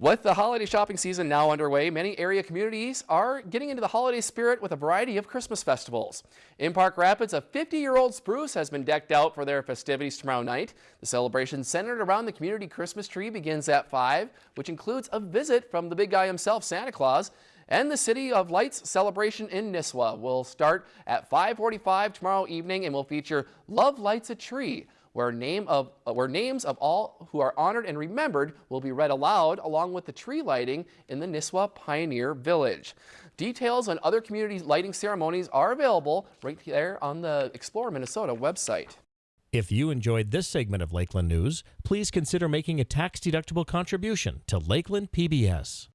With the holiday shopping season now underway, many area communities are getting into the holiday spirit with a variety of Christmas festivals. In Park Rapids, a 50-year-old spruce has been decked out for their festivities tomorrow night. The celebration centered around the community Christmas tree begins at 5, which includes a visit from the big guy himself, Santa Claus. And the City of Lights celebration in Nisswa will start at 545 tomorrow evening and will feature Love Lights a Tree where, name of, uh, where names of all who are honored and remembered will be read aloud along with the tree lighting in the Nisswa Pioneer Village. Details on other community lighting ceremonies are available right there on the Explore Minnesota website. If you enjoyed this segment of Lakeland News, please consider making a tax-deductible contribution to Lakeland PBS.